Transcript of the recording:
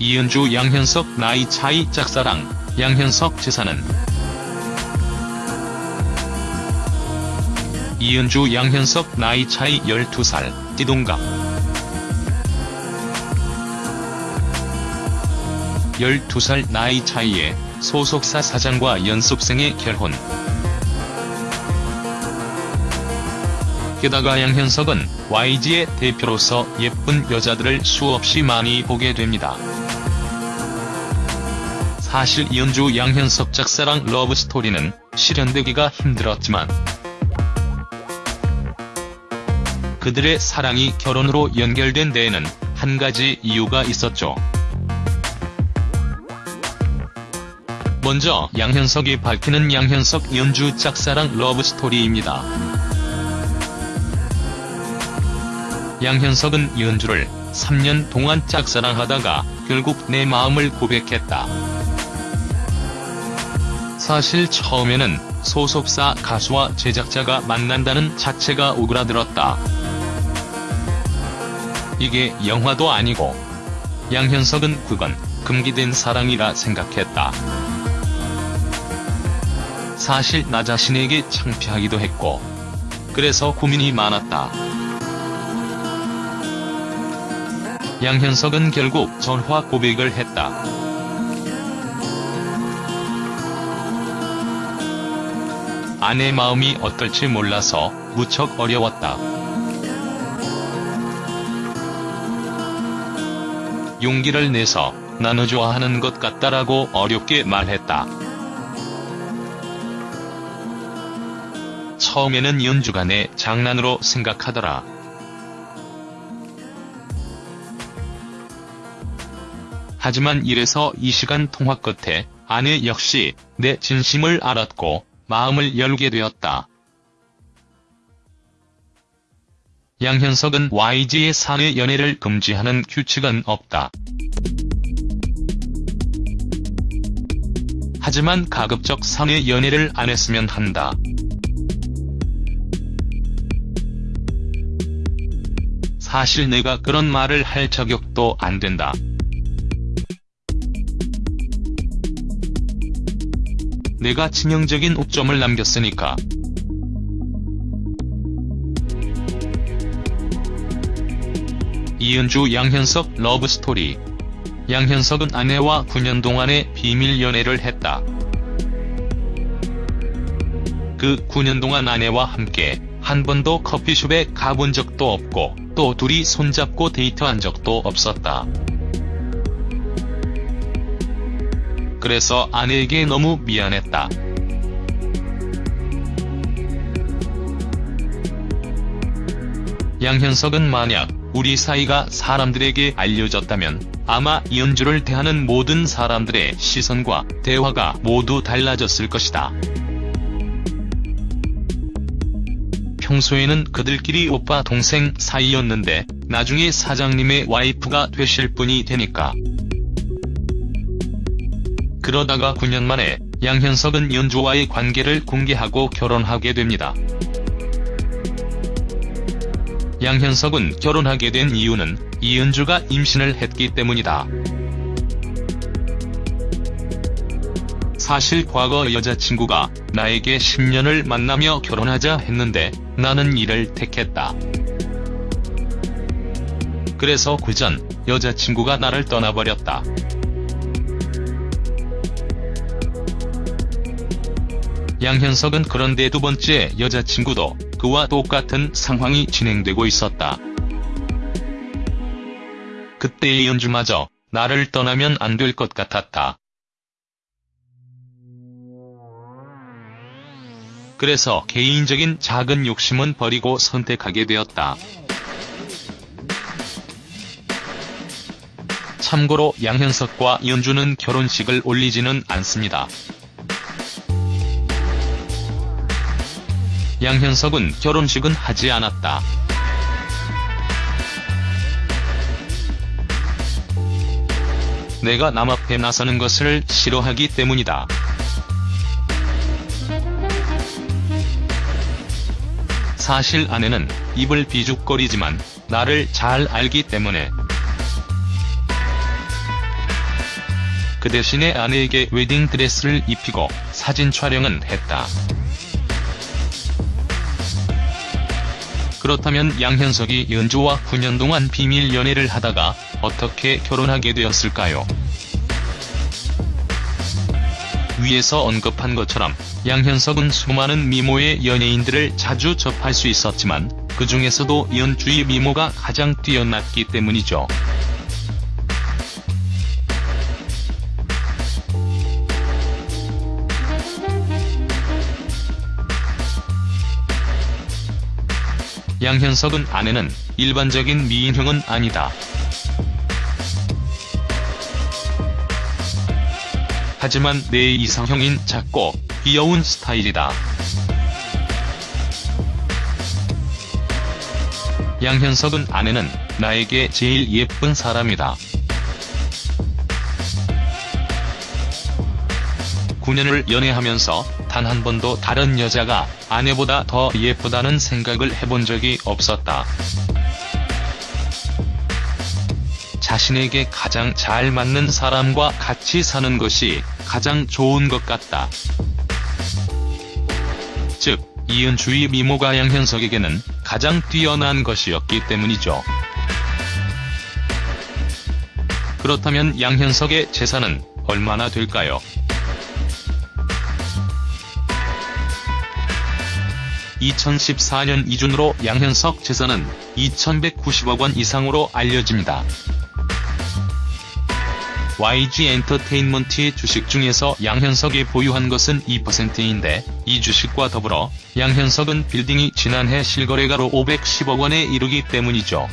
이은주 양현석 나이 차이 짝사랑, 양현석 재산은 이은주 양현석 나이 차이 12살, 띠동갑 12살 나이 차이에 소속사 사장과 연습생의 결혼. 게다가 양현석은 YG의 대표로서 예쁜 여자들을 수없이 많이 보게 됩니다. 사실 이은주 양현석 짝사랑 러브스토리는 실현되기가 힘들었지만 그들의 사랑이 결혼으로 연결된 데에는 한 가지 이유가 있었죠. 먼저 양현석이 밝히는 양현석 이은주 짝사랑 러브스토리입니다. 양현석은 이은주를 3년 동안 짝사랑하다가 결국 내 마음을 고백했다. 사실 처음에는 소속사 가수와 제작자가 만난다는 자체가 오그라들었다. 이게 영화도 아니고 양현석은 그건 금기된 사랑이라 생각했다. 사실 나 자신에게 창피하기도 했고 그래서 고민이 많았다. 양현석은 결국 전화 고백을 했다. 아내 마음이 어떨지 몰라서 무척 어려웠다. 용기를 내서 나눠 좋아하는 것 같다라고 어렵게 말했다. 처음에는 연주가 내 장난으로 생각하더라. 하지만 이래서 이 시간 통화 끝에 아내 역시 내 진심을 알았고 마음을 열게 되었다. 양현석은 YG의 사내 연애를 금지하는 규칙은 없다. 하지만 가급적 사내 연애를 안 했으면 한다. 사실 내가 그런 말을 할 자격도 안 된다. 내가 치명적인 옥점을 남겼으니까. 이은주 양현석 러브스토리 양현석은 아내와 9년 동안의 비밀 연애를 했다. 그 9년 동안 아내와 함께 한 번도 커피숍에 가본 적도 없고 또 둘이 손잡고 데이트한 적도 없었다. 그래서 아내에게 너무 미안했다. 양현석은 만약 우리 사이가 사람들에게 알려졌다면 아마 이은주를 대하는 모든 사람들의 시선과 대화가 모두 달라졌을 것이다. 평소에는 그들끼리 오빠 동생 사이였는데 나중에 사장님의 와이프가 되실 분이 되니까. 그러다가 9년 만에 양현석은 연주와의 관계를 공개하고 결혼하게 됩니다. 양현석은 결혼하게 된 이유는 이은주가 임신을 했기 때문이다. 사실 과거 여자친구가 나에게 10년을 만나며 결혼하자 했는데 나는 이를 택했다. 그래서 그 전 여자친구가 나를 떠나버렸다. 양현석은 그런데 두 번째 여자친구도 그와 똑같은 상황이 진행되고 있었다. 그때의 연주마저 나를 떠나면 안 될 것 같았다. 그래서 개인적인 작은 욕심은 버리고 선택하게 되었다. 참고로 양현석과 연주는 결혼식을 올리지는 않습니다. 양현석은 결혼식은 하지 않았다. 내가 남 앞에 나서는 것을 싫어하기 때문이다. 사실 아내는 입을 비죽거리지만 나를 잘 알기 때문에 그 대신에 아내에게 웨딩드레스를 입히고 사진 촬영은 했다. 그렇다면 양현석이 연주와 9년 동안 비밀 연애를 하다가 어떻게 결혼하게 되었을까요? 위에서 언급한 것처럼 양현석은 수많은 미모의 연예인들을 자주 접할 수 있었지만 그 중에서도 연주의 미모가 가장 뛰어났기 때문이죠. 양현석은 아내는 일반적인 미인형은 아니다. 하지만 내 이상형인 작고 귀여운 스타일이다. 양현석은 아내는 나에게 제일 예쁜 사람이다. 9년을 연애하면서 단 한 번도 다른 여자가 아내보다 더 예쁘다는 생각을 해본 적이 없었다. 자신에게 가장 잘 맞는 사람과 같이 사는 것이 가장 좋은 것 같다. 즉, 이은주의 미모가 양현석에게는 가장 뛰어난 것이었기 때문이죠. 그렇다면 양현석의 재산은 얼마나 될까요? 2014년 기준으로 양현석 재산은 2190억 원 이상으로 알려집니다. YG 엔터테인먼트의 주식 중에서 양현석이 보유한 것은 2%인데 이 주식과 더불어 양현석은 빌딩이 지난해 실거래가로 510억 원에 이르기 때문이죠.